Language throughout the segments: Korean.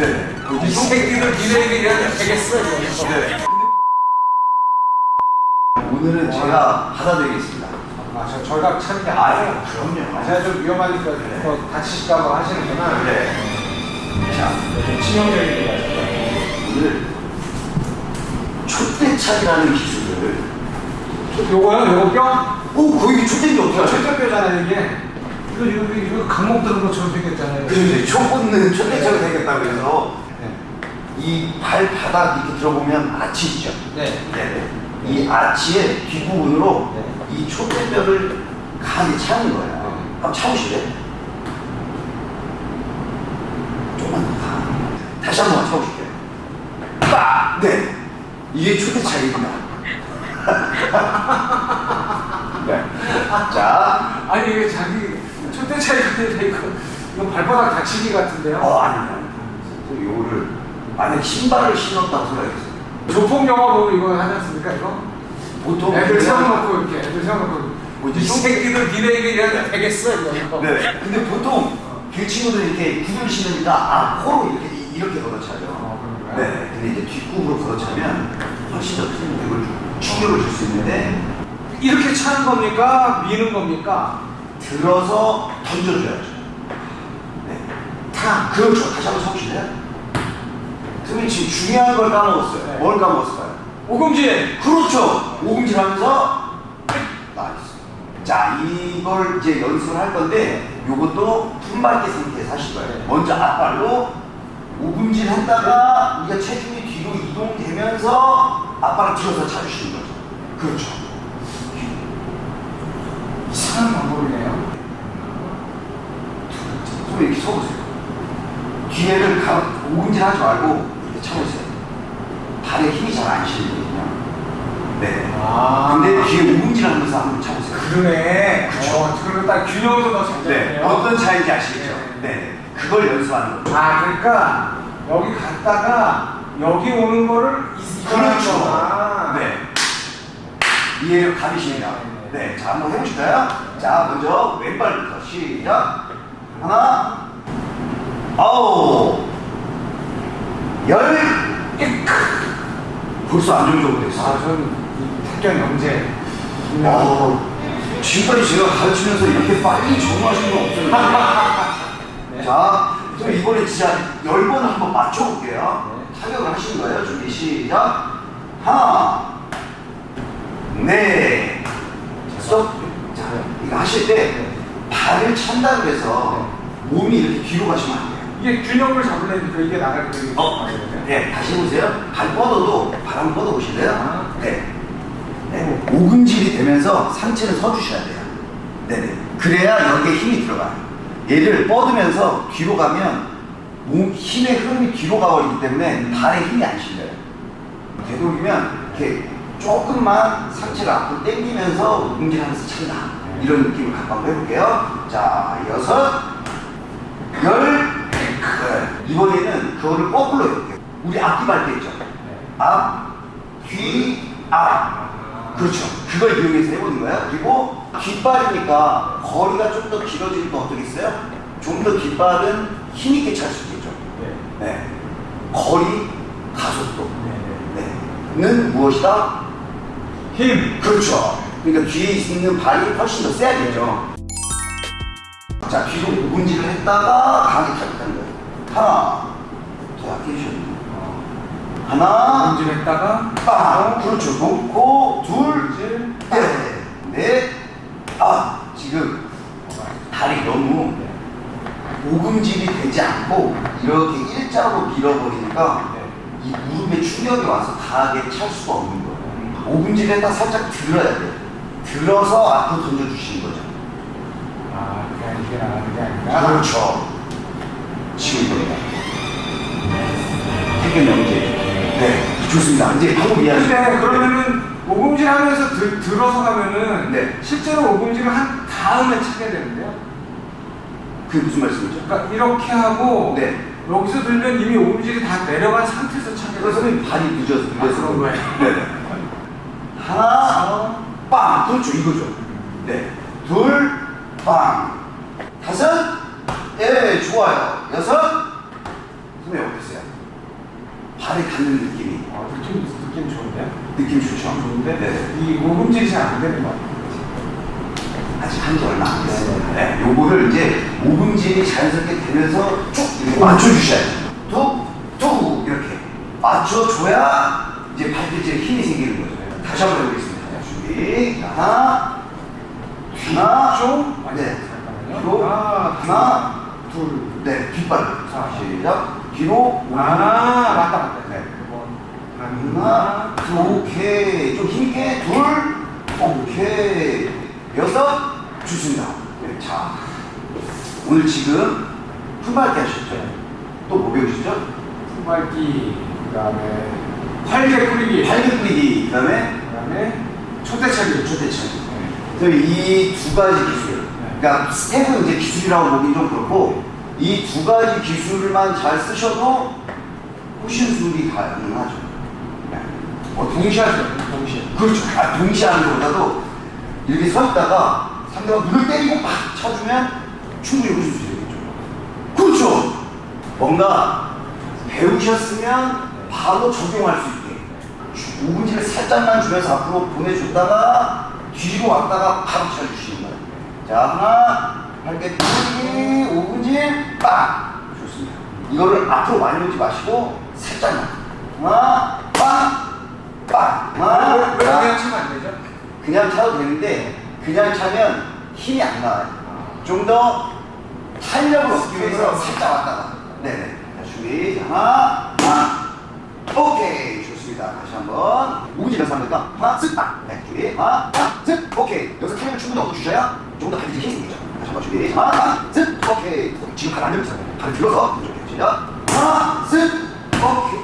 네. 이 새끼들 니네에게 일하면 되겠어. 네. 오늘은 제가 받아드리겠습니다. 아, 저 저희가 차는 게 아, 아니에요. 그럼요. 아, 제가 좀 위험하니까 또 다치실까봐 하시는구나. 네. 자, 좀 치명적인 거 같아요. 오늘 촛대차기라는 기술을 요거요? 요거 뼈? 오, 거기 촛대인지 어떻게 하죠? 철저뼈잖아요 이게. 이거 이거 이거 강목 들은 것처럼 생겼잖아요. 그래서 이제 초 꽂는 촛대차가 생겼다고 해서 네. 이 발바닥 이렇게 들어보면 아치 있죠? 네. 네네. 이 아치의 뒷부분으로 네. 이 촛대뼈를 강하게 차는 거예요. 네. 한번 차보실래요? 조금만 더 가. 다시 한 번만 차보실게요. 빡! 네. 이게 촛대차기입니다. 네. 자, 아니 이게 자기 촛대 차이가 아니라 이거 발바닥 다치기 같은데요? 어, 아닙니다. 또 요거를 만약 신발을 신었다고 생각했어요. 조폭 영화 보면 이거 하지 않습니까 이거? 보통 애들 세워놓고 이렇게 애들 세워놓고 뭐지? 이 새끼들 니네에게 일하면 되겠어 이거. 네. 근데 보통 그 친구들 이렇게 구두를 신으니까 앞으로 이렇게 이렇게 걷어차죠. 어, 그런가요? 네. 근데 이제 뒷굽으로 걷어차면 훨씬 더 큰 충격을 줄 수 있는데 이렇게 차는 겁니까? 미는 겁니까? 들어서 던져줘야죠. 네. 타. 그렇죠. 다시 한번 쳐보실래요? 선생님 지금 중요한 걸 까먹었어요. 네. 뭘 까먹었을까요? 오금질. 그렇죠. 오금질 하면서 nice. 자 이걸 이제 연습을 할 건데 요것도 품밟기 상태에서 하실 거예요. 네. 먼저 앞발로 오금질 했다가 우리가 체중이 뒤로 이동되면서 앞발을 들어서 차주시는 거죠. 그렇죠. 이상한 방법이네요. 손 이렇게 서보세요. 뒤에를 가, 오금질 하지 말고 이렇게 차보세요. 발에 힘이 잘 안 실리거든요. 네. 아. 근데 뒤에 오금질 하면서 한번 차보세요. 그러네. 그쵸. 어, 그러면 딱 균형을 더잘 네. 잡네요. 어떤 차이인지 아시겠죠? 네. 그걸 연습하는 거죠. 아 그러니까 여기 갔다가 여기 오는 거를 그렇죠. 거구나. 네. 이해를 가리십니다. 네. 자, 한번 해보실까요? 자, 먼저 왼발부터 시작. 하나, 아홉, 열, 벌써 안 좋은 정도 됐어요. 아, 저는 이 태견 영재. 어, 지금까지 제가 가르치면서 이렇게 빨리 적응하신 건 없어요. 자, 그럼 이번에 진짜 열 번을 한번 맞춰볼게요. 타격을 하시는 거예요. 준비 시작. 하나, 네, 스톱. 자, 이거 하실 때 발을 찬다고 해서 몸이 이렇게 뒤로 가시면 안 돼요. 이게 균형을 잡으려니까 이게 나갈 때. 어, 네, 다시 해보세요. 발 뻗어도 발 한번 뻗어 보실래요? 아. 네. 네. 오금질이 되면서 상체를 서 주셔야 돼요. 네네. 그래야 여기에 힘이 들어가요. 얘를 뻗으면서 뒤로 가면 몸 힘의 흐름이 뒤로 가버리기 때문에 발에 힘이 안 실려요. 되도록이면 이렇게 조금만 상체를 앞으로 당기면서 오금질하면서 찬다. 이런 느낌을 한번 해볼게요. 자, 여섯, 열, 네. 이번에는 그거를 거꾸로 해볼게요. 우리 앞뒤 밟기 있죠? 앞, 뒤, 앞. 그렇죠. 그걸 이용해서 해보는 거예요. 그리고 뒷발이니까 거리가 좀 더 길어지니까 어떻겠어요? 좀 더 뒷발은 힘있게 찰 수 있겠죠. 네. 거리, 가속도. 네. 는 무엇이다? 힘. 그렇죠. 그러니까 뒤에 있는 발이 훨씬 더 세야겠죠. 자, 뒤로 문질을 했다가 강하게 타격하는 거예요. 하나, 주셔야 돼요. 하나, 움직였다가 빵! 그렇죠. 놓고, 둘. 넷, 넷, 아, 지금 다리 너무 오금질이 되지 않고 이렇게 일자로 밀어버리니까 이 무릎에 충격이 와서 강하게 찰 수가 없는 거예요. 오금질에다 살짝 들어야 돼요. 들어서 앞으로 던져주시는 거죠. 아, 그게 아니라 그게 아니라. 그렇죠. 지금 이겁니다. 태균 영재. 네, 좋습니다. 이제 방법 이해하시죠? 근데 그러면은 오금질 하면서 들, 들어서 가면은 네. 실제로 오금질을 한 다음에 차게 되는데요. 그게 무슨 말씀이죠? 그러니까 이렇게 하고 네. 여기서 들면 이미 오금질이 다 내려간 상태에서 차게 그래서 돼요. 선생님 발이 늦어서 아, 그런 거예요? 네네. 하나, 빵. 그렇죠. 이거죠. 네. 둘, 빵. 다섯, 예, 좋아요. 여섯, 선생님 어땠어요? 발에 닿는 느낌이 아, 느낌, 느낌 좋은데요? 느낌 좋죠? 좋은데? 네. 이 모금질이 잘 안 되는 것 같아요. 아직 한지 얼마 안 됐습니다. 네. 요거를 이제 모금질이 자연스럽게 되면서 쭉 이렇게 맞춰주셔야 돼요. 뚝, 뚝 이렇게 맞춰줘야 이제 발뒤집에 힘이 생기는 거죠. 다시 한번 해보겠습니다. 자, 준비. 하나, 하나, 좀? 아니, 네. 뒤로, 하나, 하나, 둘. 네, 뒷발. 자, 시작. 뒤로. 아, 맞다, 맞다. 네. 번. 하나, 둘, 오케이. 좀 힘있게. 둘, 오케이. 여섯, 좋습니다. 네, 자, 오늘 지금 품밟기 하셨죠? 또 뭐 배우시죠? 후발기, 그 다음에 활개 뿌리기, 발기 뿌리기, 그 다음에 그 다음에 초대차기. 초대천. 네. 이두 가지 기술. 그러니까 스텝은 이제 기술이라고 보기 좀 그렇고, 이 두 가지 기술만 잘 쓰셔도 호신술이 가능하죠. 네. 어, 동시에 하죠, 동시에. 그렇죠. 아, 동시에 하는 것보다도 이렇게 서 있다가 상대방 눈을 때리고 막 쳐주면 충분히 호신술이 되겠죠. 그렇죠. 뭔가 배우셨으면 바로 적용할 수 있게 오분지를 살짝만 주면서 앞으로 보내줬다가 뒤로 왔다가 바로 쳐주시는 거예요. 자, 하나, 뿌리기, 오분질, 빵! 좋습니다. 이거를 앞으로 많이 오지 마시고 살짝만. 하나, 빵! 빵! 하나, 왜, 왜 그냥 빵! 치면 안 되죠? 그냥 차도 되는데 그냥 차면 힘이 안 나와요. 좀 더 탄력을 얻기 위해서 살짝 왔다가. 네네. 자, 준비. 자, 하나, 하나. 오케이. 좋습니다. 다시 한 번. 우지 연습 합니까? 하나, 쓱, 딱. 네, 준비. 하나, 쓱. 오케이. 여기서 탄력을 충분히 얻어주셔야 조금 더 발이 힘이 생기죠. 다시 한번 준비. 하나, 쓱. 오케이. 지금 발안 들면서 발을 들어서 시작. 하나, 쓱. 오케이.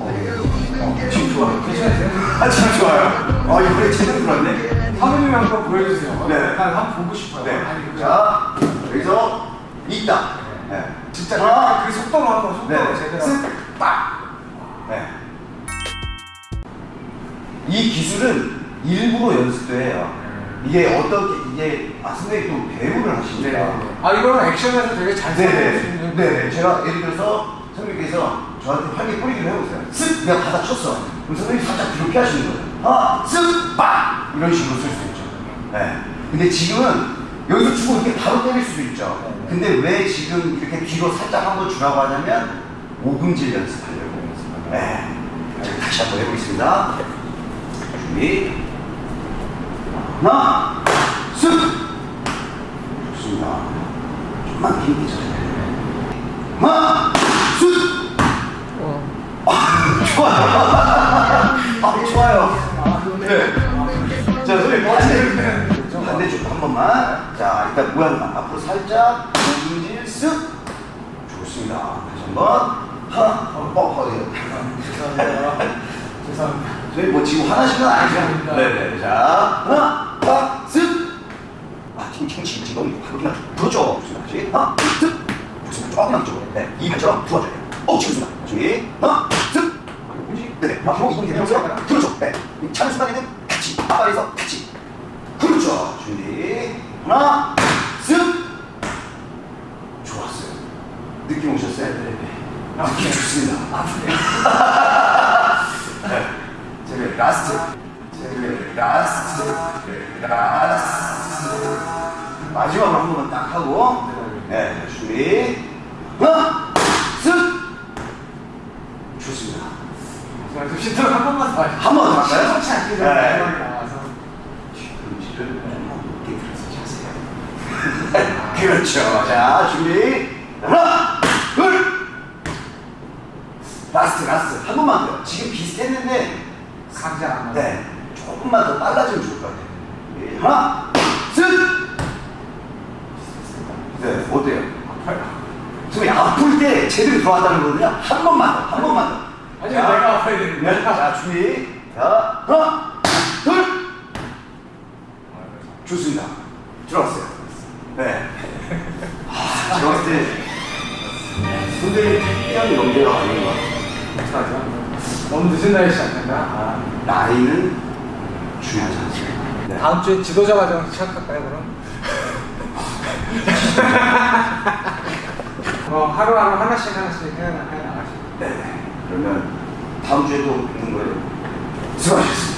어, 지금 좋아요. 괜찮으세요? 아, 참 좋아요. 아, 이번에 제대로 들었네. 사모님이 한번 보여주세요. 네. 한번 보고 싶어요. 네. 아니, 자, 여기서 있다. 네. 진짜 하나, 그 속도로 한번 속도로 네. 제대로. 쓱, 빡. 네. 이 기술은 일부러 연습도 해요. 이게 어떻게, 이게, 아, 선생님 또 배우를 하시니까. 네. 아 이거는 액션에서 되게 잘수 네네. 있는. 네네. 제가 예를 들어서 선생님께서 저한테 활기 뿌리기를 해보세요. 쓱! 내가 받아 쳤어. 그럼 선생님이 살짝 뒤로 피하시는 거예요. 하나, 쓱! 빡! 이런 식으로 쓸 수 있죠. 네. 근데 지금은 여기서 주고 이렇게 바로 때릴 수도 있죠. 근데 왜 지금 이렇게 뒤로 살짝 한번 주라고 하냐면 오금질 연습하려고. 네. 자, 다시 한번 해보겠습니다. 하나, 쓱! 좋습니다. 좀만 힘이 죠 하나, 쓱! 아, 좋아요. 아, 좋아요. 네. 자, 선생님, 반대, 반대쪽 한 번만. 자, 일단 모양만 앞으로 살짝, 오금질 쓱. 좋습니다. 다시 한 번. 하나, 어, 어, 예. 죄송합니다. 죄송합니다. 저희 뭐 지금 화나신 건 아니죠? 네네. 자, 하나, 딱, 쓱. 아, 지금 지금 지금 그렇구나. 그렇죠. 좋습니다. 다시 하나, 쓱. 좋습니다. 조금만 이쪽으로. 네, 이 발처럼 부어줘요. 어, 지금 준비. 하나, 쓱. 네네. 앞으로 이동이 되면서 그렇죠. 네. 이 차는 순간에는 같이 앞발에서 같이. 그렇죠. 준비. 하나, 쓱. 좋았어요. 느낌 오셨어요? 네. 아, 느낌 좋습니다. 아프네요. 제가 last. 제가 last. last. 마지막으로 한 번만 딱 하고. 네, 준비. 하나, 쓱. 좋습니다. 시도를 한 번만 더. 한 번더 할까요? 심상치 않게 좀 네. 나와서. 음식을 좀 높게 들어서 차세요. 그렇죠. 자, 준비. 하나, 둘. last, last. 한 번만 더요. 지금 비슷했는데, 맞아. 네. 조금만 더 빨라지면 좋을 것 같아요. 하나, 쓱. 네, 어때요? 아파요. 지금 아플 때 제대로 들어왔다는 거거든요. 한 번만 더, 한 번만 더. 아니, 자, 내가 아파야 되는데. 네, 자, 준비. 자, 하나, 둘. 좋습니다. 들어왔어요. 네. 아, 제가 봤을 때 선생님 특별히 연배가 아닌 것 같아요. 어떡하죠? 너무 늦은 나이에 시작한다. 아. 나이는 중요하지. 네. 다음 주에 지도자 과정 시작할까요, 그럼? 어, 하루하루 하나씩 하나씩 해, 해 나가시고. 네네. 그러면 다음 주에도 있는 거예요. 수고하셨습니다. 네.